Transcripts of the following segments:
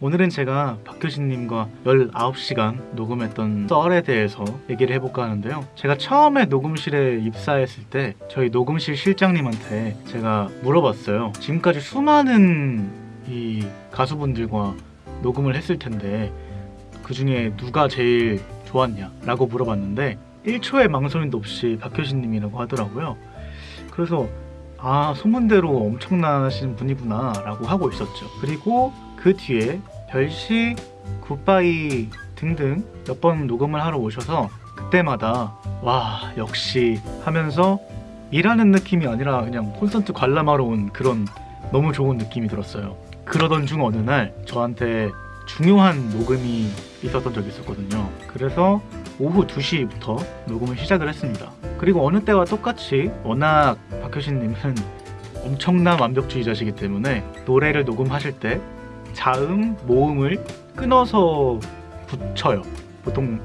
오늘은 제가 박효신님과 19시간 녹음했던 썰에 대해서 얘기를 해볼까 하는데요. 제가 처음에 녹음실에 입사했을 때 저희 녹음실 실장님한테 제가 물어봤어요. 지금까지 수많은 이 가수분들과 녹음을 했을 텐데 그 중에 누가 제일 좋았냐? 라고 물어봤는데 1초의 망설임도 없이 박효신님이라고 하더라고요. 그래서 아 소문대로 엄청나신 분이구나 라고 하고 있었죠. 그리고 그 뒤에 별시 굿바이 등등 몇 번 녹음을 하러 오셔서 그때마다 와 역시 하면서 일하는 느낌이 아니라 그냥 콘서트 관람하러 온 그런 너무 좋은 느낌이 들었어요. 그러던 중 어느 날 저한테 중요한 녹음이 있었던 적이 있었거든요. 그래서 오후 2시부터 녹음을 시작을 했습니다. 그리고 어느 때와 똑같이 워낙 박효신님은 엄청난 완벽주의자시기 때문에 노래를 녹음하실 때 자음, 모음을 끊어서 붙여요. 보통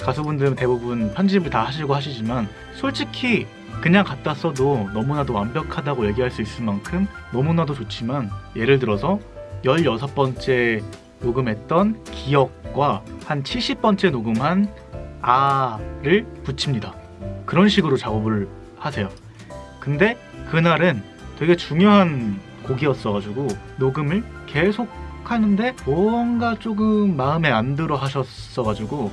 가수분들은 대부분 편집을 다 하시고 하시지만 솔직히 그냥 갖다 써도 너무나도 완벽하다고 얘기할 수 있을 만큼 너무나도 좋지만 예를 들어서 16번째 녹음했던 기억과 한 70번째 녹음한 아를 붙입니다. 그런 식으로 작업을 하세요. 근데 그날은 되게 중요한 곡이었어가지고 녹음을 계속 하는데 뭔가 조금 마음에 안 들어 하셨어가지고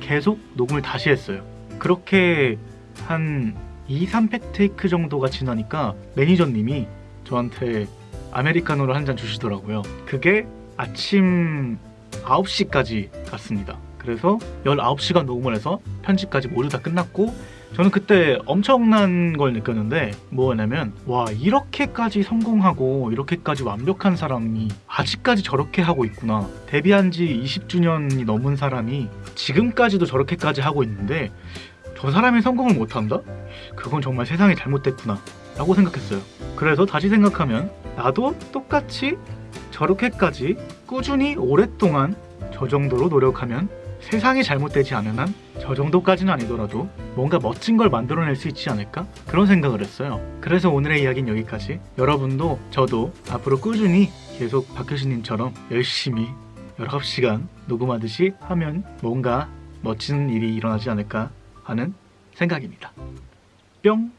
계속 녹음을 다시 했어요. 그렇게 한 2, 3팩 테이크 정도가 지나니까 매니저님이 저한테 아메리카노를 한 잔 주시더라고요. 그게 아침 9시까지 갔습니다. 그래서 19시간 녹음을 해서 편집까지 모두 다 끝났고 저는 그때 엄청난 걸 느꼈는데 뭐냐면 와 이렇게까지 성공하고 이렇게까지 완벽한 사람이 아직까지 저렇게 하고 있구나 데뷔한 지 20주년이 넘은 사람이 지금까지도 저렇게까지 하고 있는데 저 사람이 성공을 못한다? 그건 정말 세상이 잘못됐구나 라고 생각했어요 그래서 다시 생각하면 나도 똑같이 저렇게까지 꾸준히 오랫동안 저 정도로 노력하면 세상이 잘못되지 않은 한 저 정도까지는 아니더라도 뭔가 멋진 걸 만들어낼 수 있지 않을까? 그런 생각을 했어요. 그래서 오늘의 이야기는 여기까지. 여러분도 저도 앞으로 꾸준히 계속 박효신님처럼 열심히 19시간 녹음하듯이 하면 뭔가 멋진 일이 일어나지 않을까 하는 생각입니다. 뿅!